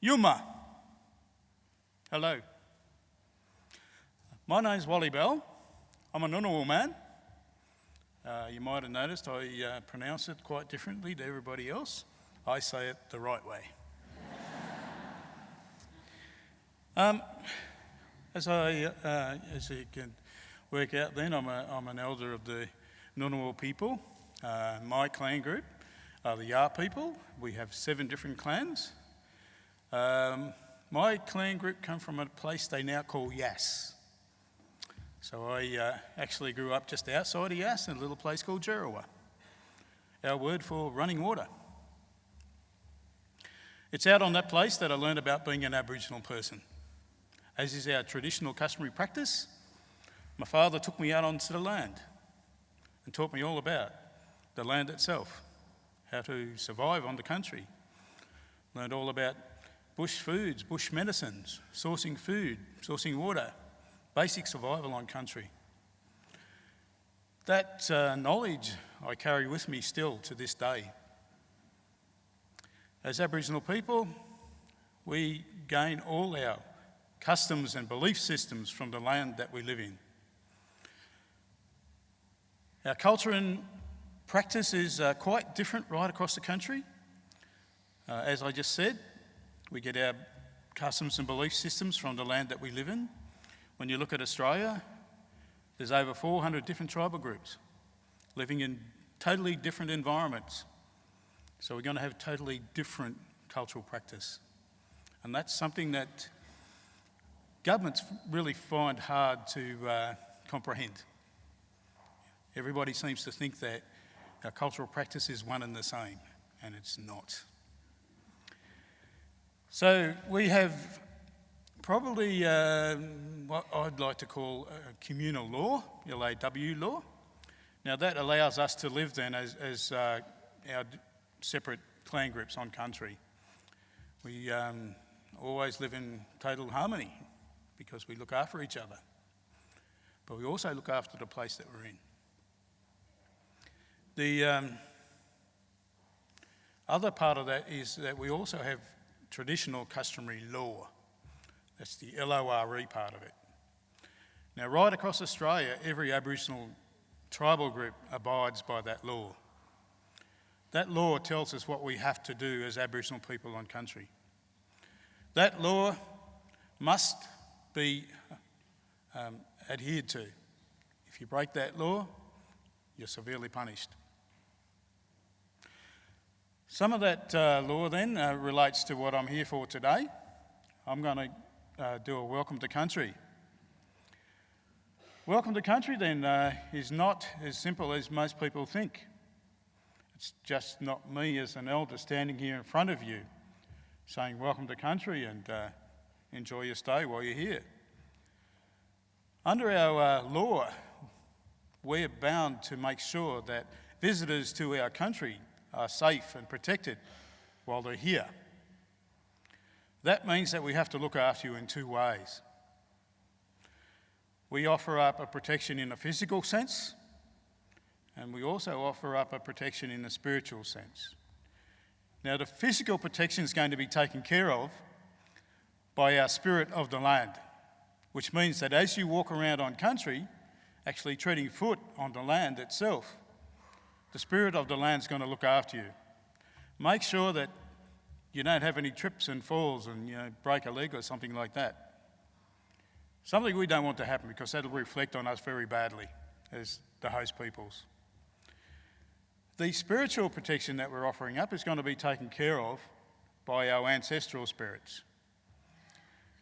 Yuma. Hello. My name's Wally Bell. I'm a Ngunnawal man. Uh, you might have noticed I uh, pronounce it quite differently to everybody else. I say it the right way. um, as, I, uh, as you can work out then, I'm, a, I'm an elder of the Ngunnawal people. Uh, my clan group are the Yar people. We have seven different clans. Um, my clan group come from a place they now call Yass. So I uh, actually grew up just outside of Yass in a little place called Jerawa, our word for running water. It's out on that place that I learned about being an Aboriginal person. As is our traditional customary practice, my father took me out onto the land and taught me all about the land itself, how to survive on the country. Learned all about bush foods, bush medicines, sourcing food, sourcing water, basic survival on country. That uh, knowledge I carry with me still to this day. As Aboriginal people, we gain all our customs and belief systems from the land that we live in. Our culture and practice is uh, quite different right across the country. Uh, as I just said, we get our customs and belief systems from the land that we live in. When you look at Australia, there's over 400 different tribal groups living in totally different environments. So we're going to have totally different cultural practice. And that's something that governments really find hard to uh, comprehend. Everybody seems to think that our cultural practice is one and the same, and it's not. So we have probably uh, what I'd like to call communal law, LAW law. Now that allows us to live then as, as uh, our separate clan groups on country. We um, always live in total harmony because we look after each other. But we also look after the place that we're in. The um, other part of that is that we also have traditional customary law. That's the LORE part of it. Now, right across Australia, every Aboriginal tribal group abides by that law. That law tells us what we have to do as Aboriginal people on country. That law must be um, adhered to. If you break that law, you're severely punished. Some of that uh, law then uh, relates to what I'm here for today. I'm going to uh, do a welcome to country. Welcome to country then uh, is not as simple as most people think. It's just not me as an elder standing here in front of you saying welcome to country and uh, enjoy your stay while you're here. Under our uh, law, we're bound to make sure that visitors to our country are safe and protected while they're here. That means that we have to look after you in two ways. We offer up a protection in a physical sense, and we also offer up a protection in a spiritual sense. Now, the physical protection is going to be taken care of by our spirit of the land, which means that as you walk around on country, actually treading foot on the land itself, the spirit of the land is going to look after you. Make sure that you don't have any trips and falls and you know, break a leg or something like that. Something we don't want to happen because that'll reflect on us very badly as the host peoples. The spiritual protection that we're offering up is going to be taken care of by our ancestral spirits.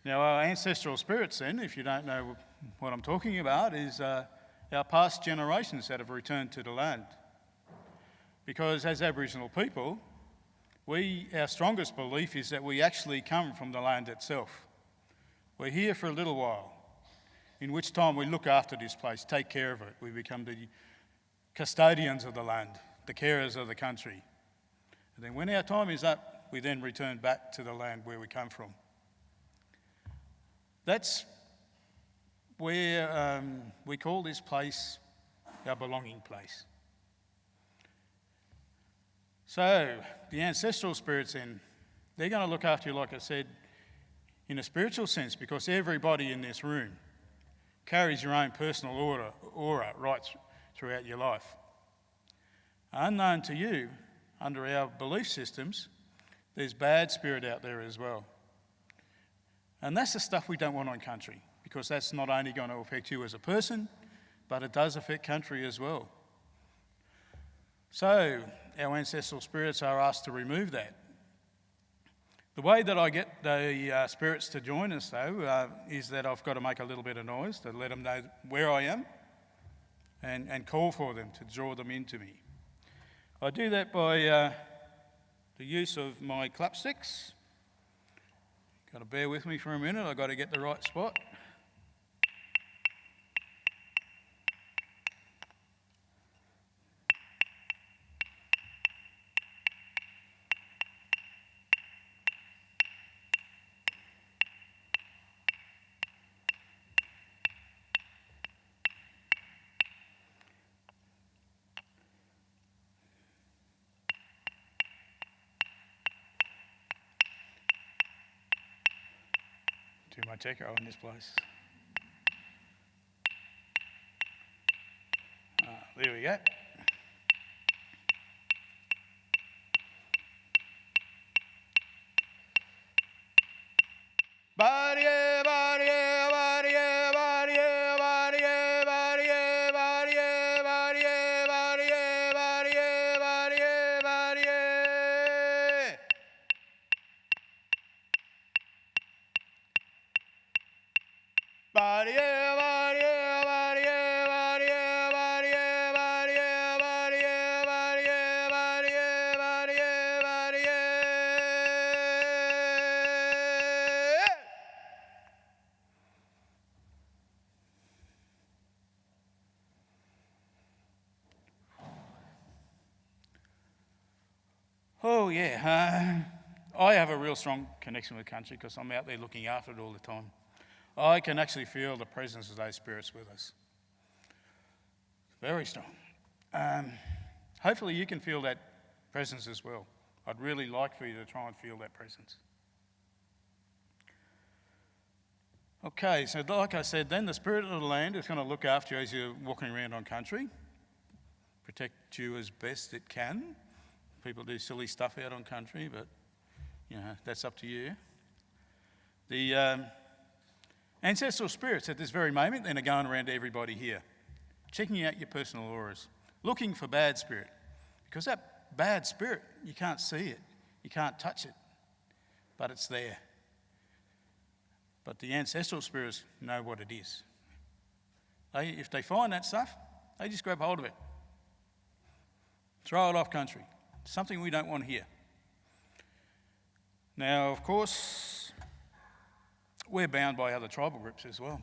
Now, our ancestral spirits, then, if you don't know what I'm talking about, is uh, our past generations that have returned to the land. Because as Aboriginal people, we, our strongest belief is that we actually come from the land itself. We're here for a little while, in which time we look after this place, take care of it. We become the custodians of the land, the carers of the country. And then when our time is up, we then return back to the land where we come from. That's where um, we call this place our belonging place. So, the ancestral spirits then They're going to look after you, like I said, in a spiritual sense, because everybody in this room carries your own personal aura, aura right throughout your life. Unknown to you, under our belief systems, there's bad spirit out there as well. And that's the stuff we don't want on country, because that's not only going to affect you as a person, but it does affect country as well. So, our ancestral spirits are asked to remove that. The way that I get the uh, spirits to join us, though, uh, is that I've got to make a little bit of noise to let them know where I am and, and call for them to draw them into me. I do that by uh, the use of my clap sticks. Got to bear with me for a minute, I've got to get the right spot. Too much echo in this place. Ah, there we go. Strong connection with country because I'm out there looking after it all the time. I can actually feel the presence of those spirits with us. Very strong. Um, hopefully, you can feel that presence as well. I'd really like for you to try and feel that presence. Okay, so like I said, then the spirit of the land is going to look after you as you're walking around on country, protect you as best it can. People do silly stuff out on country, but you know that's up to you. The um, Ancestral spirits at this very moment then are going around to everybody here, checking out your personal auras, looking for bad spirit. Because that bad spirit, you can't see it, you can't touch it, but it's there. But the ancestral spirits know what it is. They, if they find that stuff, they just grab hold of it, throw it off country. Something we don't want here. Now, of course, we're bound by other tribal groups as well.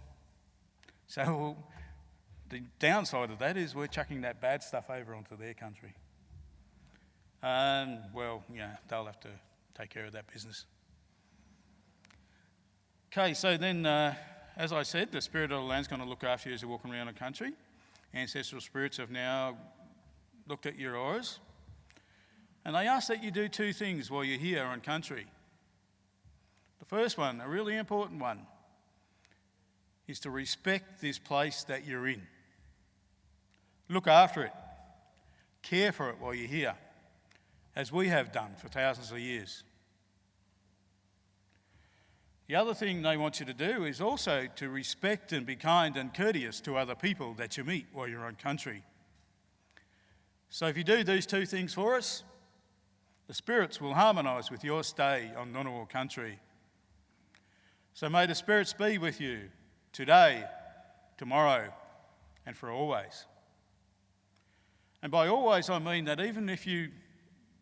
So the downside of that is we're chucking that bad stuff over onto their country. And, well, yeah, they'll have to take care of that business. Okay, so then, uh, as I said, the spirit of the land's going to look after you as you're walking around the country. Ancestral spirits have now looked at your auras, and they ask that you do two things while you're here on country. The first one, a really important one, is to respect this place that you're in. Look after it, care for it while you're here, as we have done for thousands of years. The other thing they want you to do is also to respect and be kind and courteous to other people that you meet while you're on country. So if you do these two things for us, the spirits will harmonise with your stay on Ngunnawal country. So may the spirits be with you today, tomorrow, and for always. And by always, I mean that even if you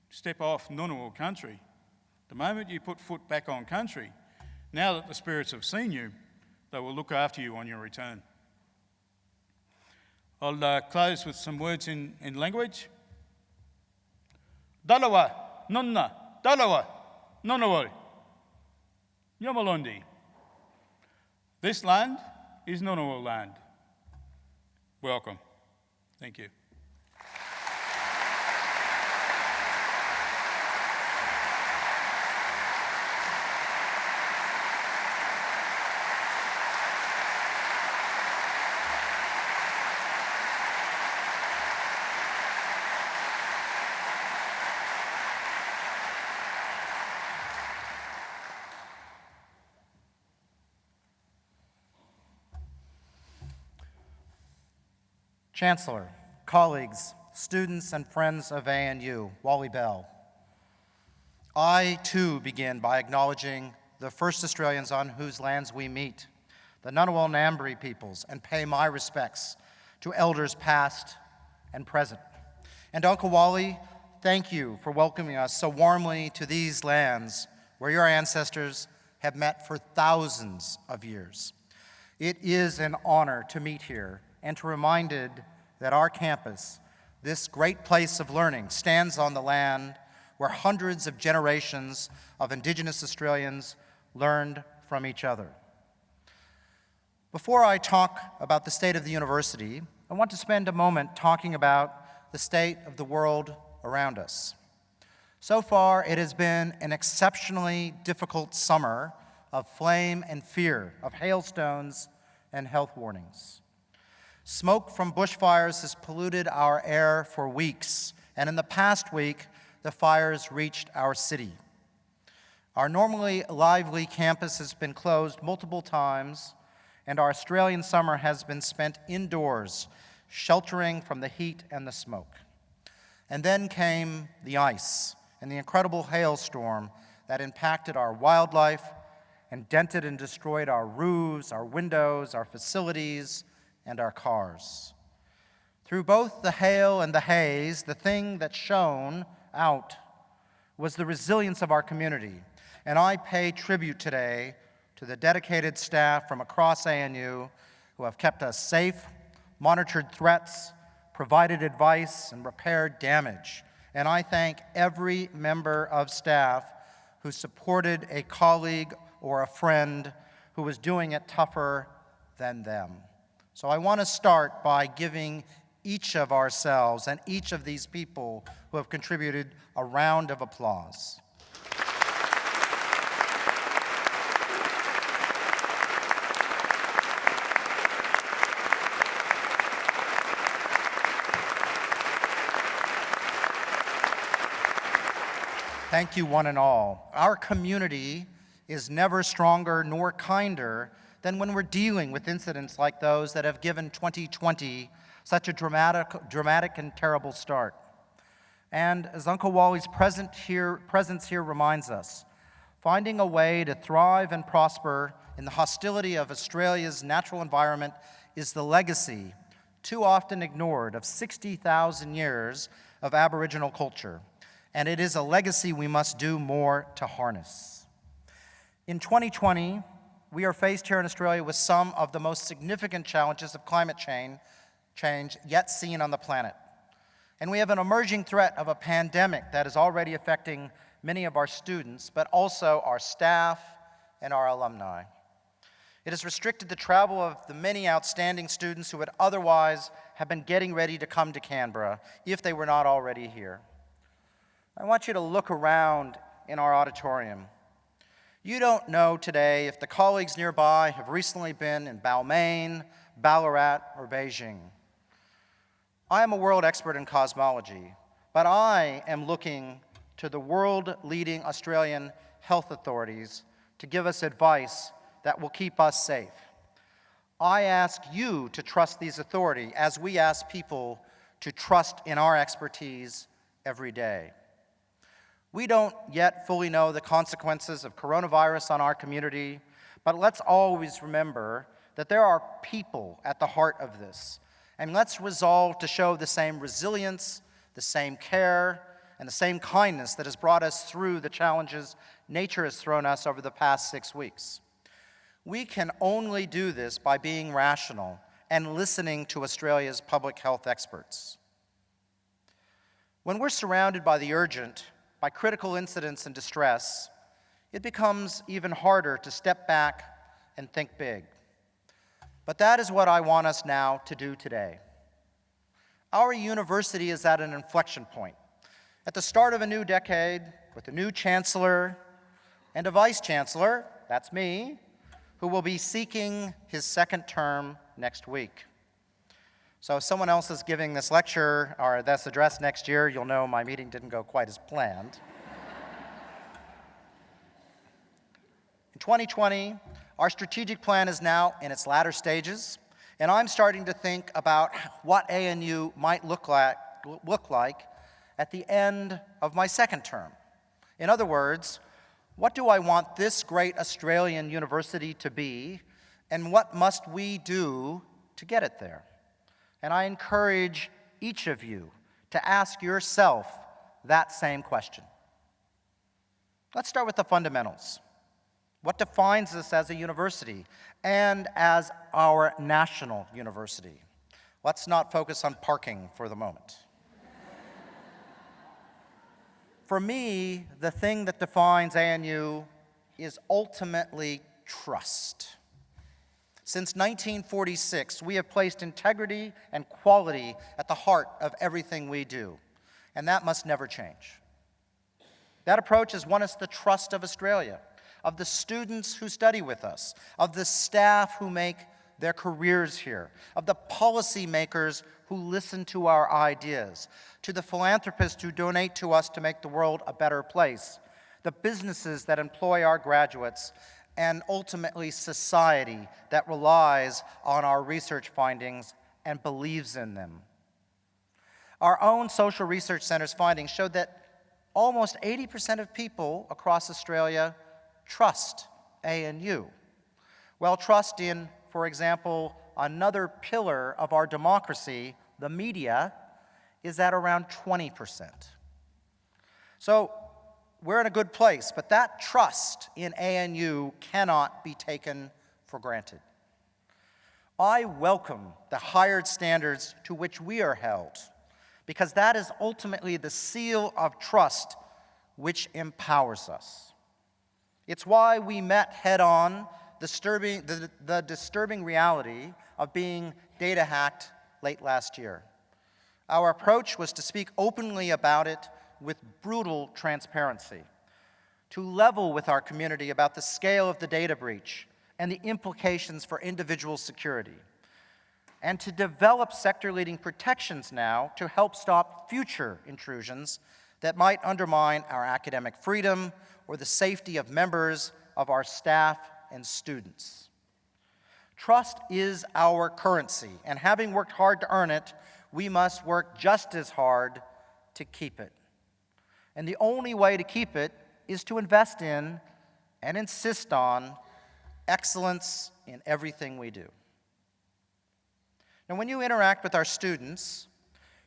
step off Ngunnawal country, the moment you put foot back on country, now that the spirits have seen you, they will look after you on your return. I'll uh, close with some words in, in language. Dalawa, nonna, dalawa, nonawal, yamalondi. This land is Ngunnawal land. Welcome. Thank you. Chancellor, colleagues, students, and friends of ANU, Wally Bell. I, too, begin by acknowledging the first Australians on whose lands we meet, the Ngunnawal Ngambri peoples, and pay my respects to elders past and present. And Uncle Wally, thank you for welcoming us so warmly to these lands where your ancestors have met for thousands of years. It is an honor to meet here and to reminded that our campus, this great place of learning, stands on the land where hundreds of generations of Indigenous Australians learned from each other. Before I talk about the state of the university, I want to spend a moment talking about the state of the world around us. So far, it has been an exceptionally difficult summer of flame and fear, of hailstones and health warnings. Smoke from bushfires has polluted our air for weeks, and in the past week, the fires reached our city. Our normally lively campus has been closed multiple times, and our Australian summer has been spent indoors, sheltering from the heat and the smoke. And then came the ice, and the incredible hailstorm that impacted our wildlife and dented and destroyed our roofs, our windows, our facilities, and our cars. Through both the hail and the haze, the thing that shone out was the resilience of our community. And I pay tribute today to the dedicated staff from across ANU who have kept us safe, monitored threats, provided advice, and repaired damage and I thank every member of staff who supported a colleague or a friend who was doing it tougher than them. So I want to start by giving each of ourselves and each of these people who have contributed a round of applause. Thank you, one and all. Our community is never stronger nor kinder than when we're dealing with incidents like those that have given 2020 such a dramatic, dramatic and terrible start. And as Uncle Wally's present here, presence here reminds us, finding a way to thrive and prosper in the hostility of Australia's natural environment is the legacy, too often ignored, of 60,000 years of Aboriginal culture and it is a legacy we must do more to harness. In 2020, we are faced here in Australia with some of the most significant challenges of climate change, change yet seen on the planet. And we have an emerging threat of a pandemic that is already affecting many of our students, but also our staff and our alumni. It has restricted the travel of the many outstanding students who would otherwise have been getting ready to come to Canberra if they were not already here. I want you to look around in our auditorium. You don't know today if the colleagues nearby have recently been in Balmain, Ballarat, or Beijing. I am a world expert in cosmology, but I am looking to the world-leading Australian health authorities to give us advice that will keep us safe. I ask you to trust these authorities as we ask people to trust in our expertise every day. We don't yet fully know the consequences of coronavirus on our community, but let's always remember that there are people at the heart of this. And let's resolve to show the same resilience, the same care, and the same kindness that has brought us through the challenges nature has thrown us over the past six weeks. We can only do this by being rational and listening to Australia's public health experts. When we're surrounded by the urgent, by critical incidents and distress, it becomes even harder to step back and think big. But that is what I want us now to do today. Our university is at an inflection point. At the start of a new decade, with a new chancellor and a vice chancellor, that's me, who will be seeking his second term next week. So if someone else is giving this lecture or this address next year, you'll know my meeting didn't go quite as planned. in 2020, our strategic plan is now in its latter stages. And I'm starting to think about what ANU might look like, look like at the end of my second term. In other words, what do I want this great Australian university to be, and what must we do to get it there? And I encourage each of you to ask yourself that same question. Let's start with the fundamentals. What defines us as a university and as our national university? Let's not focus on parking for the moment. for me, the thing that defines ANU is ultimately trust. Since 1946, we have placed integrity and quality at the heart of everything we do, and that must never change. That approach has won us the trust of Australia, of the students who study with us, of the staff who make their careers here, of the policymakers who listen to our ideas, to the philanthropists who donate to us to make the world a better place, the businesses that employ our graduates, and ultimately society that relies on our research findings and believes in them. Our own social research center's findings showed that almost 80% of people across Australia trust ANU. Well, trust in, for example, another pillar of our democracy, the media, is at around 20%. So we're in a good place, but that trust in ANU cannot be taken for granted. I welcome the higher standards to which we are held, because that is ultimately the seal of trust which empowers us. It's why we met head on disturbing, the, the disturbing reality of being data hacked late last year. Our approach was to speak openly about it with brutal transparency, to level with our community about the scale of the data breach and the implications for individual security, and to develop sector-leading protections now to help stop future intrusions that might undermine our academic freedom or the safety of members of our staff and students. Trust is our currency, and having worked hard to earn it, we must work just as hard to keep it. And the only way to keep it is to invest in and insist on excellence in everything we do. Now, when you interact with our students,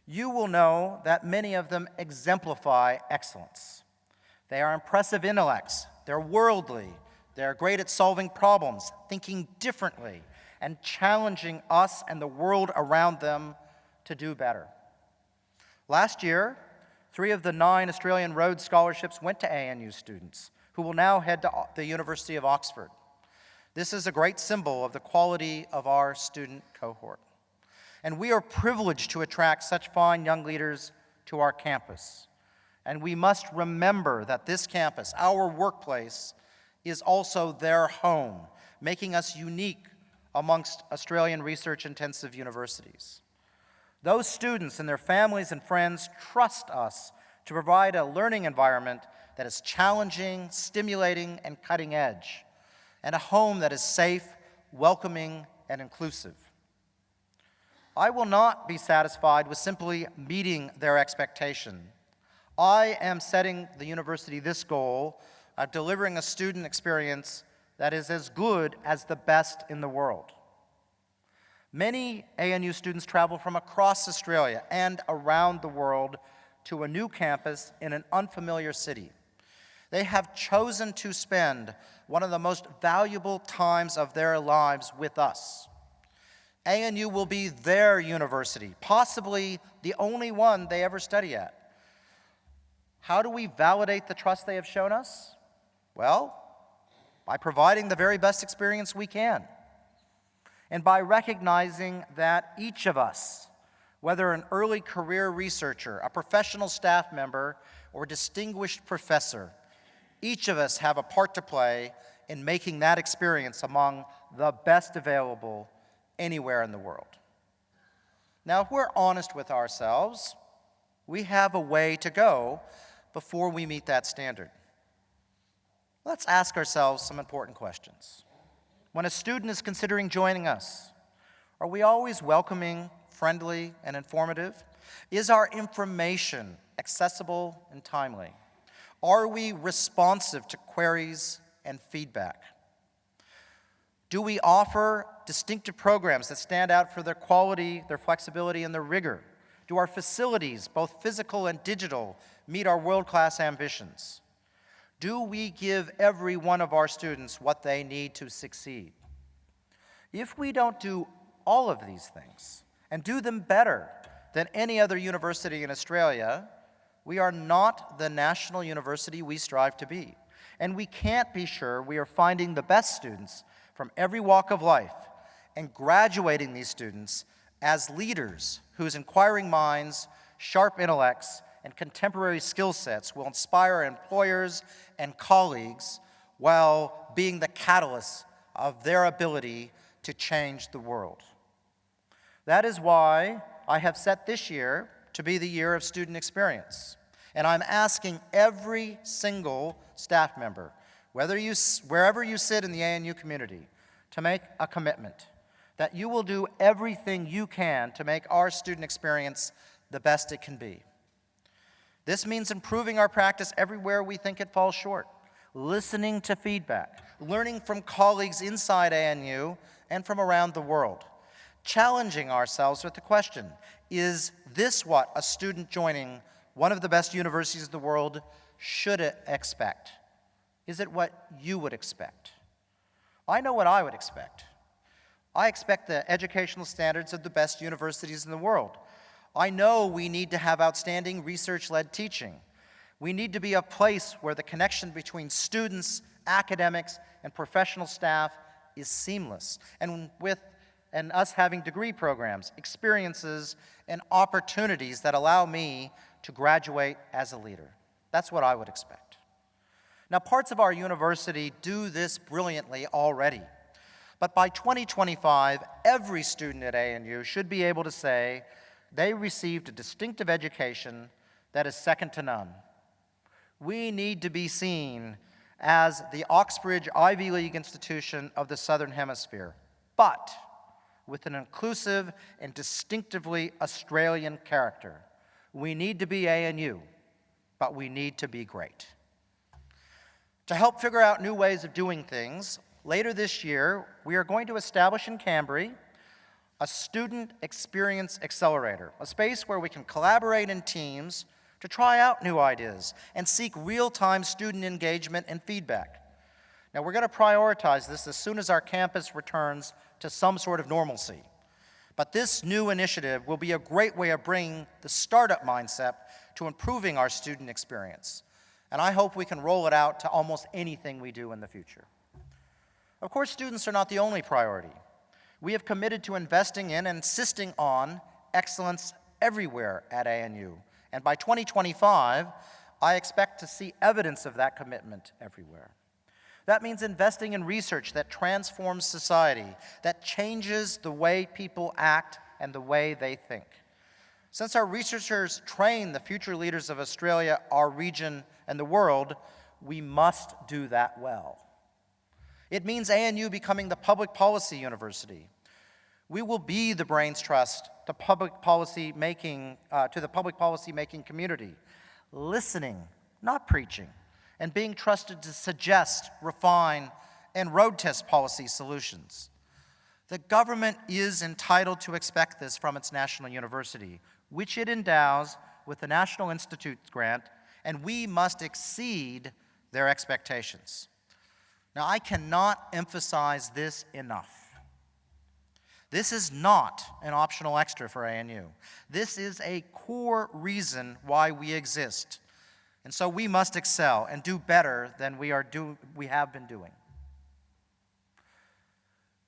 you will know that many of them exemplify excellence. They are impressive intellects, they're worldly, they're great at solving problems, thinking differently, and challenging us and the world around them to do better. Last year, Three of the nine Australian Rhodes Scholarships went to ANU students, who will now head to the University of Oxford. This is a great symbol of the quality of our student cohort. And we are privileged to attract such fine young leaders to our campus. And we must remember that this campus, our workplace, is also their home, making us unique amongst Australian research-intensive universities. Those students and their families and friends trust us to provide a learning environment that is challenging, stimulating, and cutting edge, and a home that is safe, welcoming, and inclusive. I will not be satisfied with simply meeting their expectation. I am setting the university this goal of delivering a student experience that is as good as the best in the world. Many ANU students travel from across Australia and around the world to a new campus in an unfamiliar city. They have chosen to spend one of the most valuable times of their lives with us. ANU will be their university, possibly the only one they ever study at. How do we validate the trust they have shown us? Well, by providing the very best experience we can and by recognizing that each of us, whether an early career researcher, a professional staff member, or distinguished professor, each of us have a part to play in making that experience among the best available anywhere in the world. Now, if we're honest with ourselves, we have a way to go before we meet that standard. Let's ask ourselves some important questions. When a student is considering joining us, Are we always welcoming, friendly, and informative? Is our information accessible and timely? Are we responsive to queries and feedback? Do we offer distinctive programs that stand out for their quality, their flexibility, and their rigor? Do our facilities, both physical and digital, meet our world-class ambitions? Do we give every one of our students what they need to succeed? If we don't do all of these things and do them better than any other university in Australia, we are not the national university we strive to be. And we can't be sure we are finding the best students from every walk of life and graduating these students as leaders whose inquiring minds, sharp intellects, and contemporary skill sets will inspire employers and colleagues while being the catalyst of their ability to change the world. That is why I have set this year to be the year of student experience. And I'm asking every single staff member, whether you, wherever you sit in the ANU community, to make a commitment that you will do everything you can to make our student experience the best it can be. This means improving our practice everywhere we think it falls short, listening to feedback, learning from colleagues inside ANU and from around the world, challenging ourselves with the question, is this what a student joining one of the best universities in the world should expect? Is it what you would expect? I know what I would expect. I expect the educational standards of the best universities in the world. I know we need to have outstanding research-led teaching. We need to be a place where the connection between students, academics, and professional staff is seamless. And with and us having degree programs, experiences, and opportunities that allow me to graduate as a leader. That's what I would expect. Now, parts of our university do this brilliantly already. But by 2025, every student at ANU should be able to say they received a distinctive education that is second to none. We need to be seen as the Oxbridge Ivy League institution of the Southern Hemisphere, but with an inclusive and distinctively Australian character. We need to be ANU, but we need to be great. To help figure out new ways of doing things, later this year, we are going to establish in Kambri a student experience accelerator, a space where we can collaborate in teams to try out new ideas and seek real-time student engagement and feedback. Now, we're going to prioritize this as soon as our campus returns to some sort of normalcy. But this new initiative will be a great way of bringing the startup mindset to improving our student experience. And I hope we can roll it out to almost anything we do in the future. Of course, students are not the only priority. We have committed to investing in and insisting on excellence everywhere at ANU. And by 2025, I expect to see evidence of that commitment everywhere. That means investing in research that transforms society, that changes the way people act and the way they think. Since our researchers train the future leaders of Australia, our region, and the world, we must do that well. It means ANU becoming the public policy university. We will be the brains trust to public policy making, uh, to the public policy making community, listening, not preaching and being trusted to suggest, refine, and road test policy solutions. The government is entitled to expect this from its national university, which it endows with the National Institute grant, and we must exceed their expectations. Now, I cannot emphasize this enough. This is not an optional extra for ANU. This is a core reason why we exist. And so we must excel and do better than we, are do, we have been doing.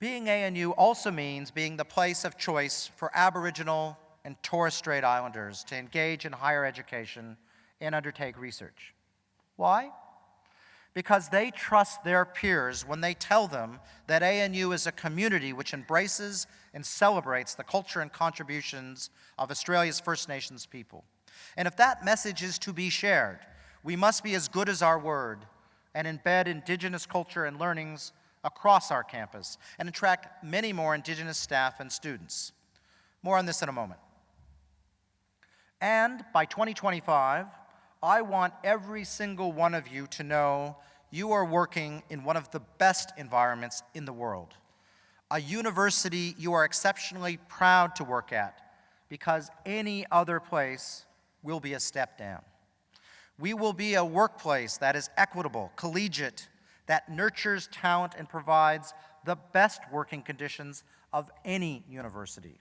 Being ANU also means being the place of choice for Aboriginal and Torres Strait Islanders to engage in higher education and undertake research. Why? Because they trust their peers when they tell them that ANU is a community which embraces and celebrates the culture and contributions of Australia's First Nations people. And if that message is to be shared, we must be as good as our word and embed Indigenous culture and learnings across our campus and attract many more Indigenous staff and students. More on this in a moment. And by 2025, I want every single one of you to know you are working in one of the best environments in the world, a university you are exceptionally proud to work at because any other place will be a step down. We will be a workplace that is equitable, collegiate, that nurtures talent and provides the best working conditions of any university.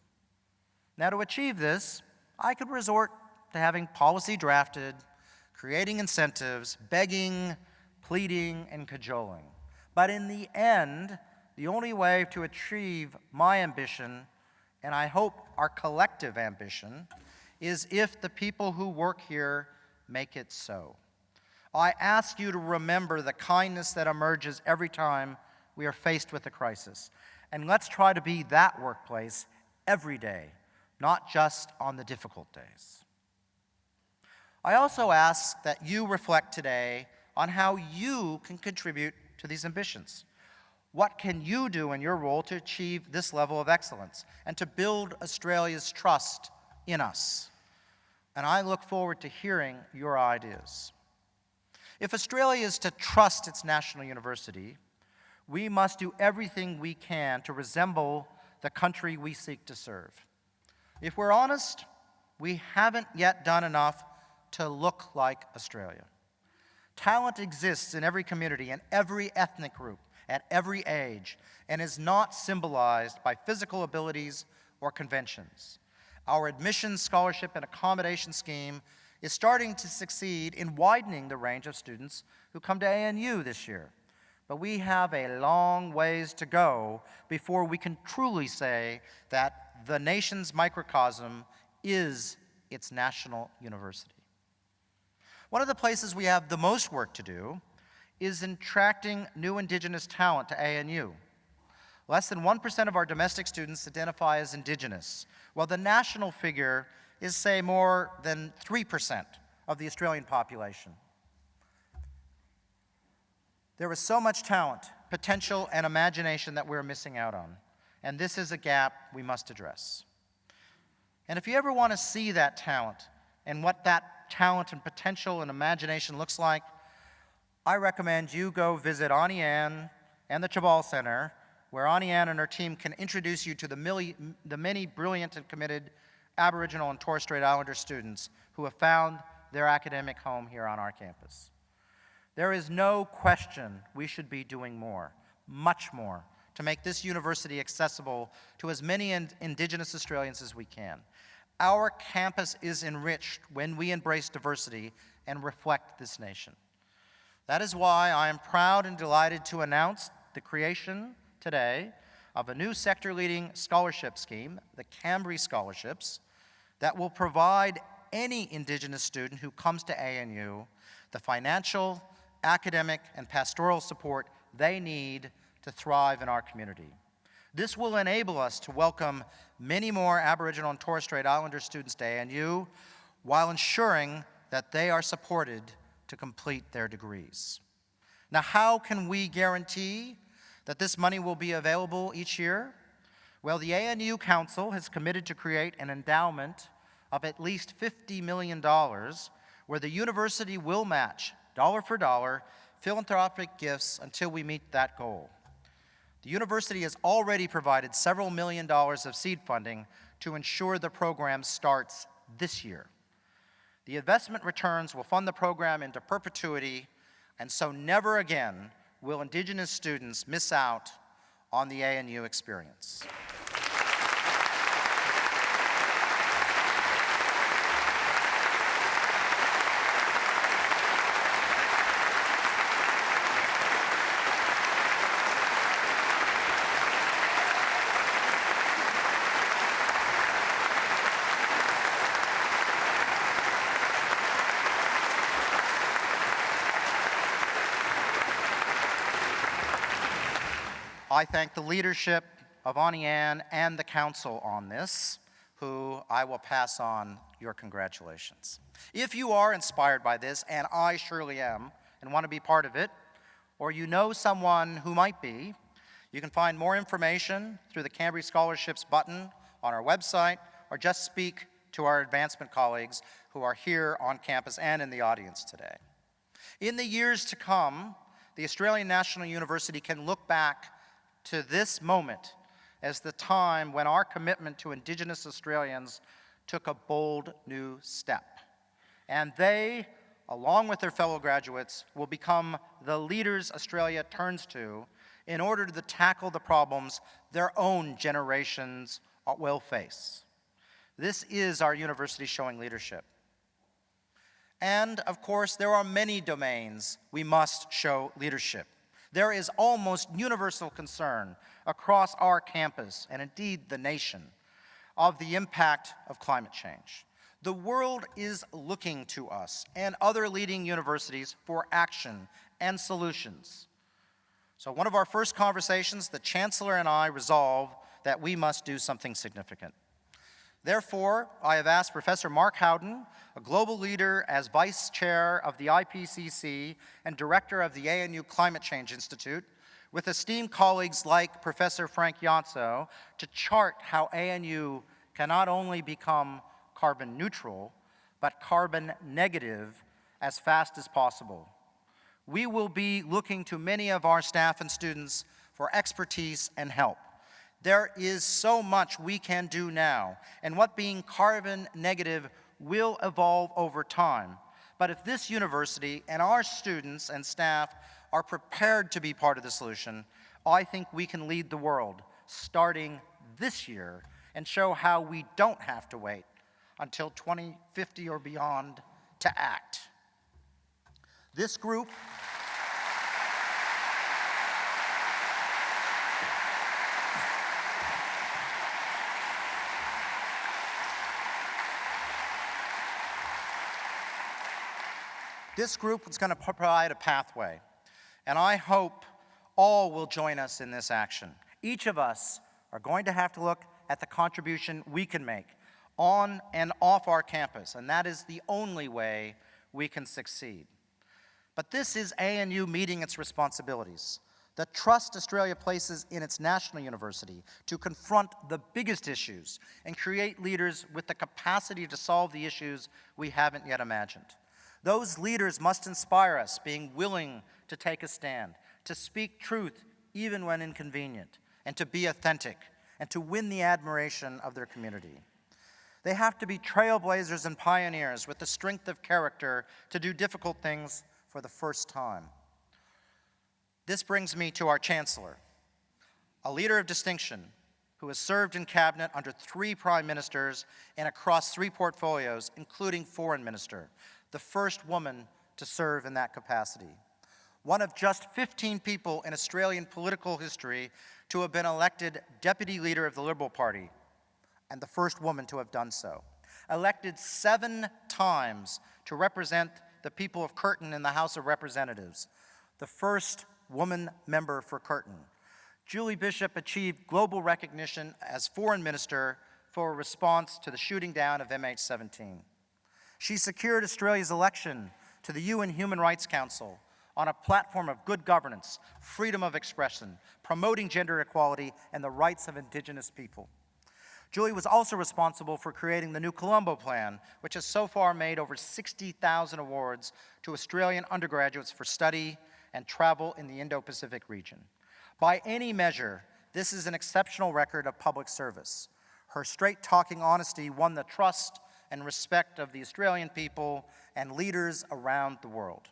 Now, to achieve this, I could resort to having policy drafted, creating incentives, begging, pleading, and cajoling. But in the end, the only way to achieve my ambition, and I hope our collective ambition, is if the people who work here make it so. I ask you to remember the kindness that emerges every time we are faced with a crisis. And let's try to be that workplace every day, not just on the difficult days. I also ask that you reflect today on how you can contribute to these ambitions. What can you do in your role to achieve this level of excellence and to build Australia's trust in us? And I look forward to hearing your ideas. If Australia is to trust its national university, we must do everything we can to resemble the country we seek to serve. If we're honest, we haven't yet done enough to look like Australia. Talent exists in every community and every ethnic group at every age and is not symbolized by physical abilities or conventions. Our admissions, scholarship, and accommodation scheme is starting to succeed in widening the range of students who come to ANU this year. But we have a long ways to go before we can truly say that the nation's microcosm is its national university. One of the places we have the most work to do is in attracting new Indigenous talent to ANU. Less than 1% of our domestic students identify as Indigenous, while the national figure is, say, more than 3% of the Australian population. There is so much talent, potential, and imagination that we're missing out on, and this is a gap we must address. And if you ever want to see that talent and what that talent and potential and imagination looks like, I recommend you go visit Auntie Anne and the Tjabal Center where Auntie Anne and her team can introduce you to the, the many brilliant and committed Aboriginal and Torres Strait Islander students who have found their academic home here on our campus. There is no question we should be doing more, much more, to make this university accessible to as many Indigenous Australians as we can. Our campus is enriched when we embrace diversity and reflect this nation. That is why I am proud and delighted to announce the creation today of a new sector-leading scholarship scheme, the Kambri Scholarships, that will provide any Indigenous student who comes to ANU the financial, academic, and pastoral support they need to thrive in our community. This will enable us to welcome many more Aboriginal and Torres Strait Islander students to ANU while ensuring that they are supported to complete their degrees. Now, how can we guarantee that this money will be available each year? Well, the ANU Council has committed to create an endowment of at least $50 million where the university will match, dollar for dollar, philanthropic gifts until we meet that goal. The university has already provided several million dollars of seed funding to ensure the program starts this year. The investment returns will fund the program into perpetuity, and so never again will Indigenous students miss out on the ANU experience. I thank the leadership of Auntie and the council on this, who I will pass on your congratulations. If you are inspired by this, and I surely am, and want to be part of it, or you know someone who might be, You can find more information through the Kambri Scholarships button on our website or just speak to our advancement colleagues who are here on campus and in the audience today. In the years to come, the Australian National University can look back to this moment as the time when our commitment to Indigenous Australians took a bold new step. And they, along with their fellow graduates, will become the leaders Australia turns to in order to tackle the problems their own generations uh, will face. This is our university showing leadership. And of course, there are many domains we must show leadership. There is almost universal concern across our campus, and indeed the nation, of the impact of climate change. The world is looking to us and other leading universities for action and solutions. So one of our first conversations, the Chancellor and I resolve that we must do something significant. Therefore, I have asked Professor Mark Howden, a global leader as Vice Chair of the IPCC and Director of the ANU Climate Change Institute, with esteemed colleagues like Professor Frank Jotzo, to chart how ANU can not only become carbon neutral, but carbon negative as fast as possible. We will be looking to many of our staff and students for expertise and help. There is so much we can do now, and what being carbon negative will evolve over time. But if this university and our students and staff are prepared to be part of the solution, I think we can lead the world, starting this year, and show how we don't have to wait until 2050 or beyond to act. This group This group is going to provide a pathway, and I hope all will join us in this action. Each of us are going to have to look at the contribution we can make on and off our campus, and that is the only way we can succeed. But this is ANU meeting its responsibilities. The trust Australia places in its national university to confront the biggest issues and create leaders with the capacity to solve the issues we haven't yet imagined. Those leaders must inspire us, being willing to take a stand, to speak truth even when inconvenient, and to be authentic, and to win the admiration of their community. They have to be trailblazers and pioneers with the strength of character to do difficult things for the first time. This brings me to our Chancellor, a leader of distinction who has served in cabinet under three prime ministers and across three portfolios, including foreign minister, the first woman to serve in that capacity. One of just 15 people in Australian political history to have been elected deputy leader of the Liberal Party, and the first woman to have done so. Elected seven times to represent the people of Curtin in the House of Representatives, the first woman member for Curtin. Julie Bishop achieved global recognition as foreign minister for a response to the shooting down of MH17. She secured Australia's election to the UN Human Rights Council on a platform of good governance, freedom of expression, promoting gender equality, and the rights of Indigenous people. Julie was also responsible for creating the New Colombo Plan, which has so far made over 60,000 awards to Australian undergraduates for study and travel in the Indo-Pacific region. By any measure, this is an exceptional record of public service. Her straight-talking honesty won the trust and respect of the Australian people and leaders around the world.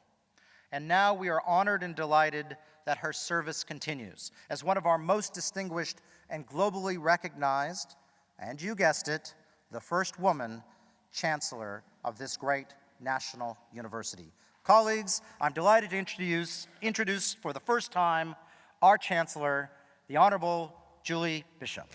And now we are honored and delighted that her service continues as one of our most distinguished and globally recognized, and you guessed it, the first woman chancellor of this great national university. Colleagues, I'm delighted to introduce, introduce for the first time our chancellor, the Honorable Julie Bishop.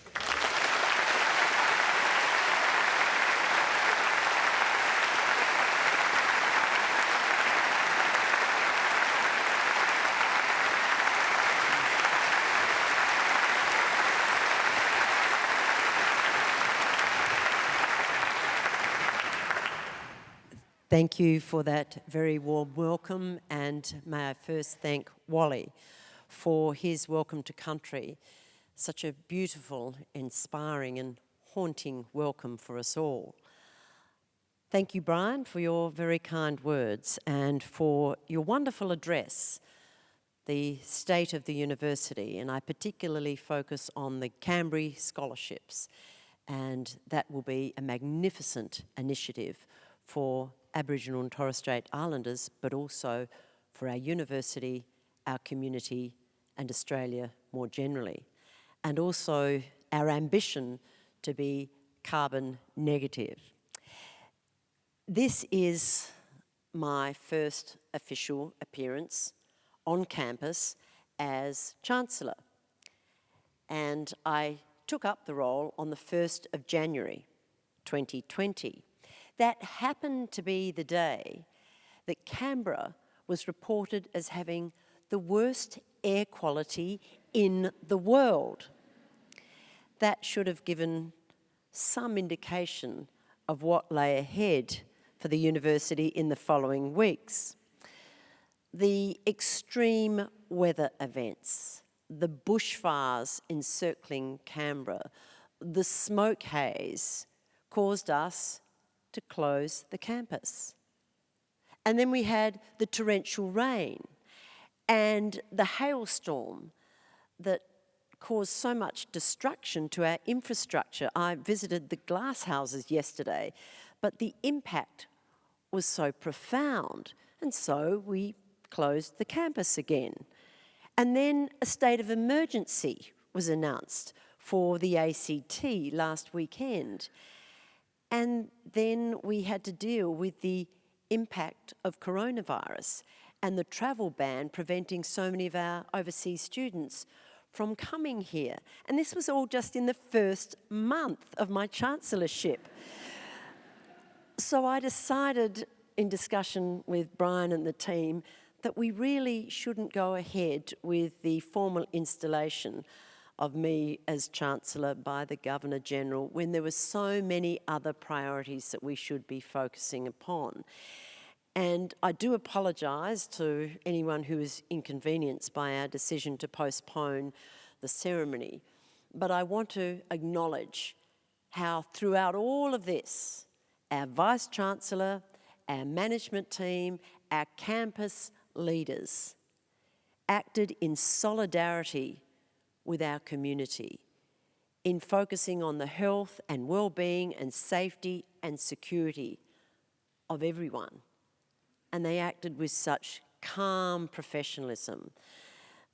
Thank you for that very warm welcome and may I first thank Wally for his welcome to country. Such a beautiful, inspiring and haunting welcome for us all. Thank you, Brian, for your very kind words and for your wonderful address, the state of the university, and I particularly focus on the Kambri scholarships, and that will be a magnificent initiative for Aboriginal and Torres Strait Islanders, but also for our university, our community, and Australia more generally. And also our ambition to be carbon negative. This is my first official appearance on campus as Chancellor. And I took up the role on the 1st of January 2020. That happened to be the day that Canberra was reported as having the worst air quality in the world. That should have given some indication of what lay ahead for the university in the following weeks. The extreme weather events, the bushfires encircling Canberra, the smoke haze caused us to close the campus. And then we had the torrential rain and the hailstorm that caused so much destruction to our infrastructure. I visited the glass houses yesterday but the impact was so profound. And so we closed the campus again. And then a state of emergency was announced for the ACT last weekend. And then we had to deal with the impact of coronavirus and the travel ban preventing so many of our overseas students from coming here. And this was all just in the first month of my chancellorship. So I decided in discussion with Brian and the team that we really shouldn't go ahead with the formal installation of me as Chancellor by the Governor-General when there were so many other priorities that we should be focusing upon. And I do apologise to anyone who is inconvenienced by our decision to postpone the ceremony, but I want to acknowledge how throughout all of this, our Vice-Chancellor, our management team, our campus leaders acted in solidarity with our community in focusing on the health and well-being and safety and security of everyone. And they acted with such calm professionalism,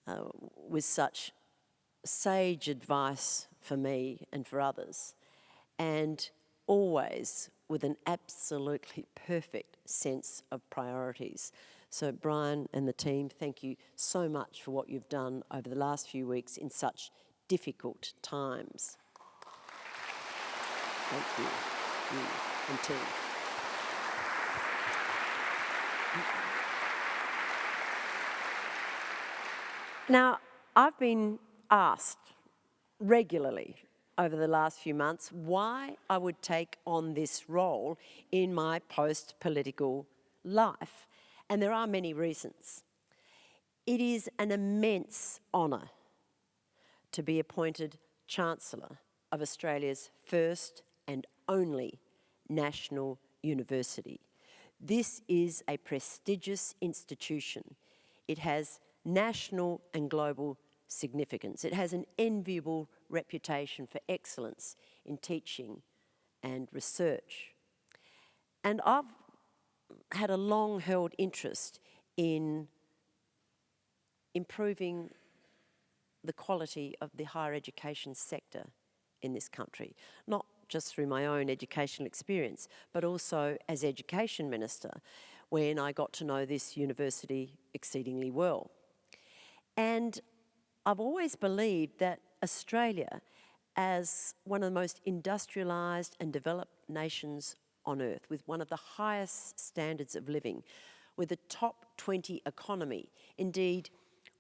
uh, with such sage advice for me and for others, and always with an absolutely perfect sense of priorities. So Brian and the team, thank you so much for what you've done over the last few weeks in such difficult times. Thank you, you and team. Now, I've been asked regularly over the last few months why I would take on this role in my post-political life. And there are many reasons. It is an immense honour to be appointed Chancellor of Australia's first and only national university. This is a prestigious institution. It has national and global significance. It has an enviable reputation for excellence in teaching and research. And I've had a long held interest in improving the quality of the higher education sector in this country, not just through my own educational experience, but also as Education Minister when I got to know this university exceedingly well. And I've always believed that Australia, as one of the most industrialised and developed nations on earth, with one of the highest standards of living, with a top 20 economy, indeed,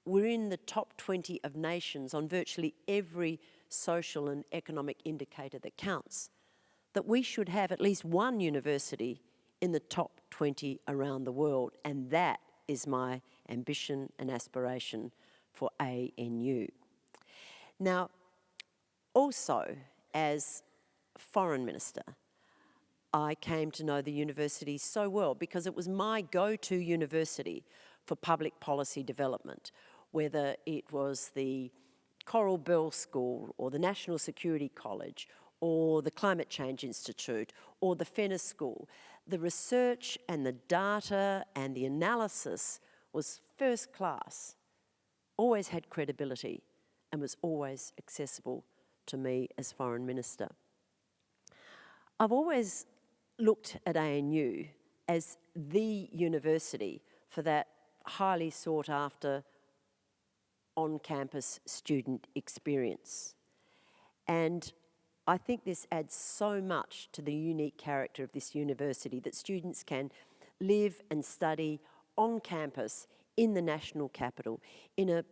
we're in the top 20 of nations on virtually every social and economic indicator that counts, that we should have at least one university in the top 20 around the world, and that is my ambition and aspiration for ANU. Now, also, as Foreign Minister, I came to know the university so well because it was my go-to university for public policy development, whether it was the Coral Bell School or the National Security College or the Climate Change Institute or the Fenner School. The research and the data and the analysis was first class, always had credibility and was always accessible to me as Foreign Minister. I've always looked at ANU as the university for that highly sought after on-campus student experience. And I think this adds so much to the unique character of this university that students can live and study on campus in the national capital in a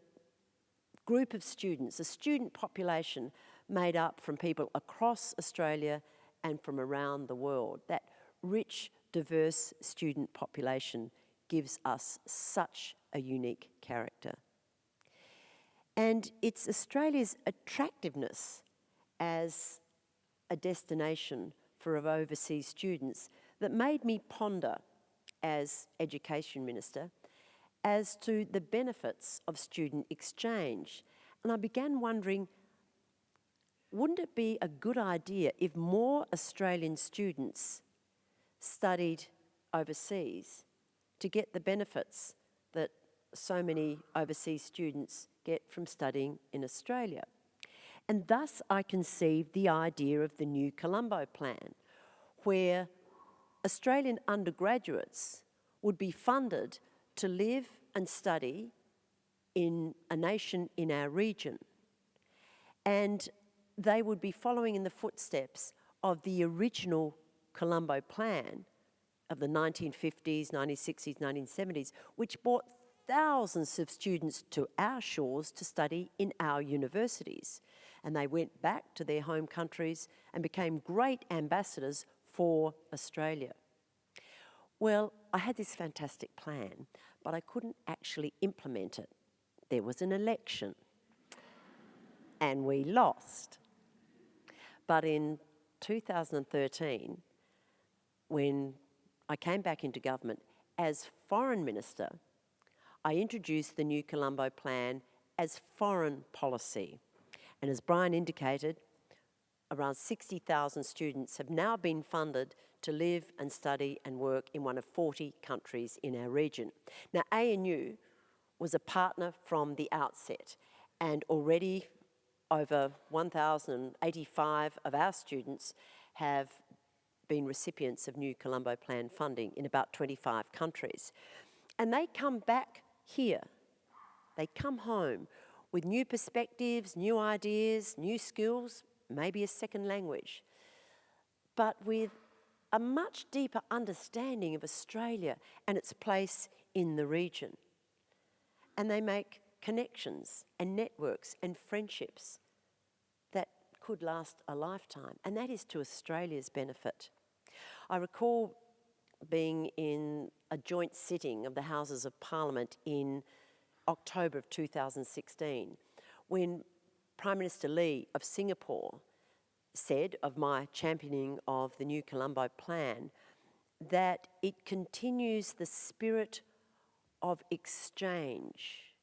group of students, a student population made up from people across Australia and from around the world. That rich, diverse student population gives us such a unique character. And it's Australia's attractiveness as a destination for overseas students that made me ponder as Education Minister as to the benefits of student exchange. And I began wondering, wouldn't it be a good idea if more Australian students studied overseas to get the benefits that so many overseas students get from studying in Australia? And thus I conceived the idea of the new Colombo Plan, where Australian undergraduates would be funded to live and study in a nation in our region. And they would be following in the footsteps of the original Colombo Plan of the 1950s, 1960s, 1970s, which brought thousands of students to our shores to study in our universities. And they went back to their home countries and became great ambassadors for Australia. Well, I had this fantastic plan, but I couldn't actually implement it. There was an election, and we lost. But in 2013, when I came back into government as Foreign Minister, I introduced the new Colombo Plan as foreign policy. And as Brian indicated, around 60,000 students have now been funded to live and study and work in one of 40 countries in our region. Now, ANU was a partner from the outset, and already over 1,085 of our students have been recipients of new Colombo Plan funding in about 25 countries. And they come back here, they come home with new perspectives, new ideas, new skills, maybe a second language, but with a much deeper understanding of Australia and its place in the region. And they make connections and networks and friendships could last a lifetime, and that is to Australia's benefit. I recall being in a joint sitting of the Houses of Parliament in October of 2016 when Prime Minister Lee of Singapore said of my championing of the new Colombo Plan that it continues the spirit of exchange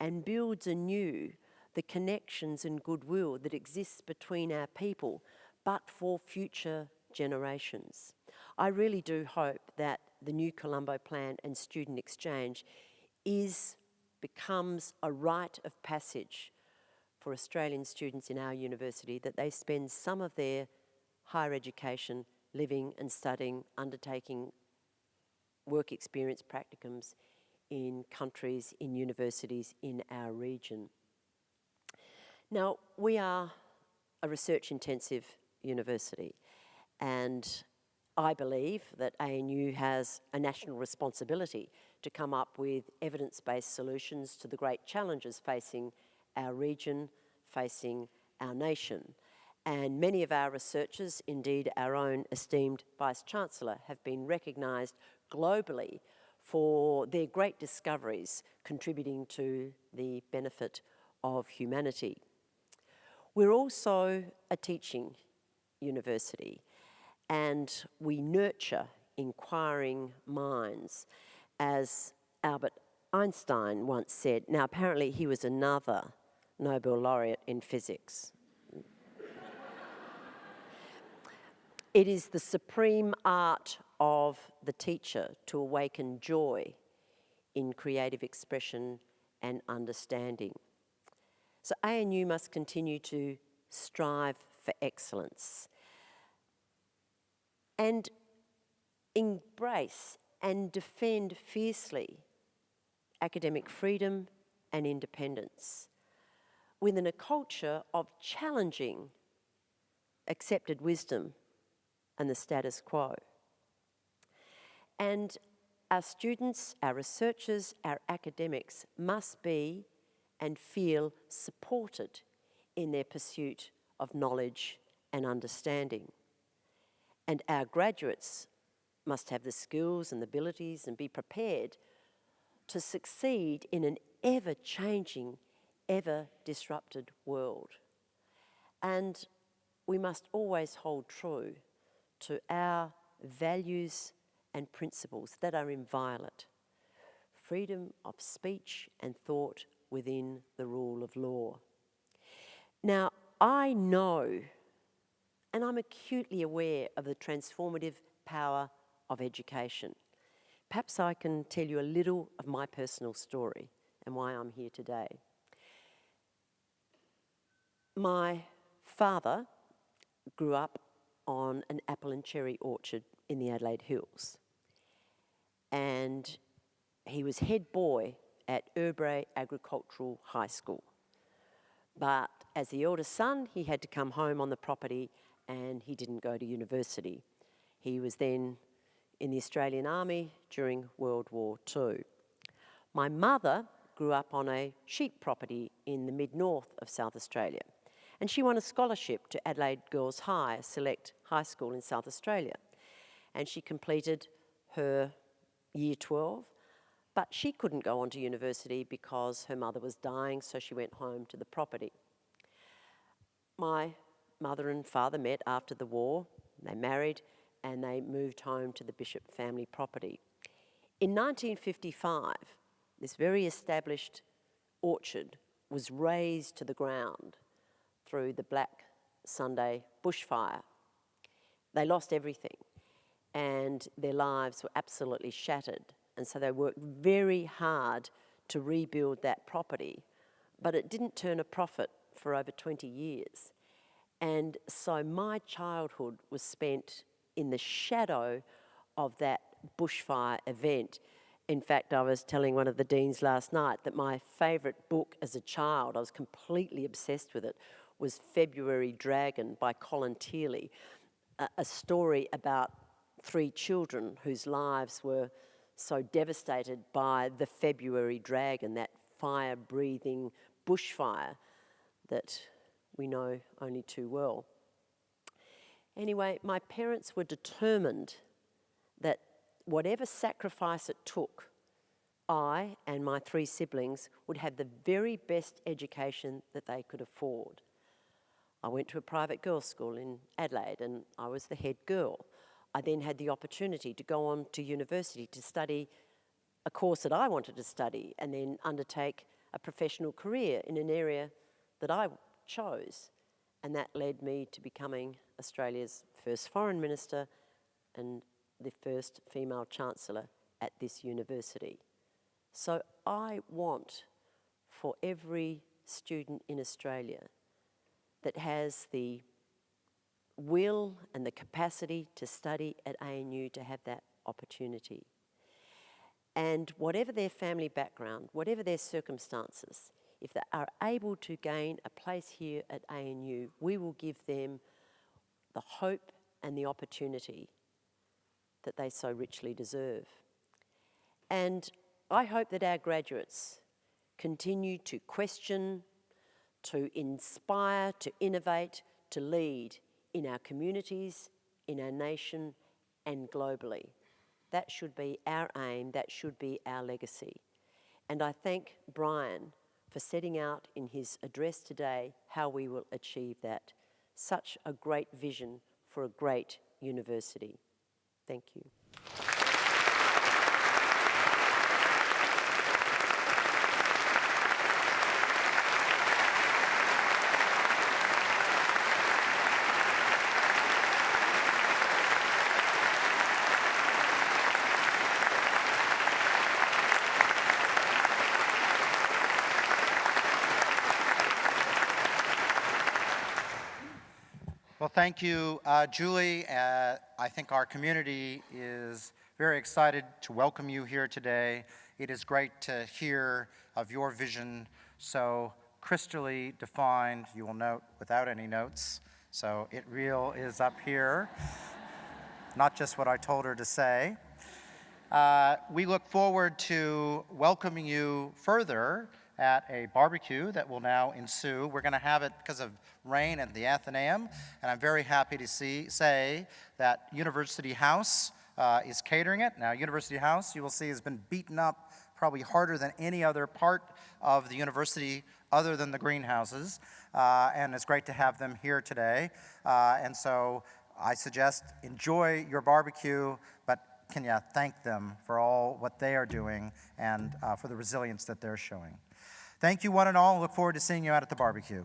and builds anew the connections and goodwill that exists between our people, but for future generations. I really do hope that the new Colombo Plan and student exchange is, becomes a rite of passage for Australian students in our university that they spend some of their higher education living and studying, undertaking work experience practicums in countries, in universities in our region. Now, we are a research intensive university and I believe that ANU has a national responsibility to come up with evidence-based solutions to the great challenges facing our region, facing our nation. And many of our researchers, indeed our own esteemed Vice-Chancellor, have been recognised globally for their great discoveries contributing to the benefit of humanity. We're also a teaching university and we nurture inquiring minds. As Albert Einstein once said, now apparently he was another Nobel laureate in physics. it is the supreme art of the teacher to awaken joy in creative expression and understanding. So ANU must continue to strive for excellence and embrace and defend fiercely academic freedom and independence within a culture of challenging accepted wisdom and the status quo. And our students, our researchers, our academics must be and feel supported in their pursuit of knowledge and understanding. And our graduates must have the skills and the abilities and be prepared to succeed in an ever-changing, ever-disrupted world. And we must always hold true to our values and principles that are inviolate. Freedom of speech and thought within the rule of law. Now, I know and I'm acutely aware of the transformative power of education. Perhaps I can tell you a little of my personal story and why I'm here today. My father grew up on an apple and cherry orchard in the Adelaide Hills. And he was head boy at Urrbrae Agricultural High School. But as the eldest son, he had to come home on the property and he didn't go to university. He was then in the Australian Army during World War II. My mother grew up on a sheep property in the mid-north of South Australia and she won a scholarship to Adelaide Girls High, select high school in South Australia. And she completed her year 12, but she couldn't go on to university because her mother was dying, so she went home to the property. My mother and father met after the war, they married, and they moved home to the Bishop family property. In 1955, this very established orchard was razed to the ground through the Black Sunday bushfire. They lost everything and their lives were absolutely shattered. And so they worked very hard to rebuild that property, but it didn't turn a profit for over 20 years. And so my childhood was spent in the shadow of that bushfire event. In fact, I was telling one of the deans last night that my favourite book as a child, I was completely obsessed with it, was February Dragon by Colin Thiele, a, a story about three children whose lives were so devastated by the February Dragon, that fire-breathing bushfire that we know only too well. Anyway, my parents were determined that whatever sacrifice it took, I and my three siblings would have the very best education that they could afford. I went to a private girls' school in Adelaide and I was the head girl. I then had the opportunity to go on to university to study a course that I wanted to study and then undertake a professional career in an area that I chose. And that led me to becoming Australia's first foreign minister and the first female chancellor at this university. So I want for every student in Australia that has the will and the capacity to study at ANU to have that opportunity. And whatever their family background, whatever their circumstances, if they are able to gain a place here at ANU, we will give them the hope and the opportunity that they so richly deserve. And I hope that our graduates continue to question, to inspire, to innovate, to lead in our communities, in our nation, and globally. That should be our aim, that should be our legacy. And I thank Brian for setting out in his address today how we will achieve that. Such a great vision for a great university. Thank you. Thank you, uh, Julie. Uh, I think our community is very excited to welcome you here today. It is great to hear of your vision so crystally defined, you will note, without any notes. So it real is up here, not just what I told her to say. Uh, we look forward to welcoming you further at a barbecue that will now ensue. We're going to have it because of rain at the Athenaeum, and I'm very happy to see, say that University House uh, is catering it. Now, University House, you will see, has been beaten up probably harder than any other part of the university other than the greenhouses, uh, and it's great to have them here today. Uh, and so I suggest enjoy your barbecue, but can you thank them for all what they are doing and uh, for the resilience that they're showing. Thank you, one and all. Look forward to seeing you out at the barbecue.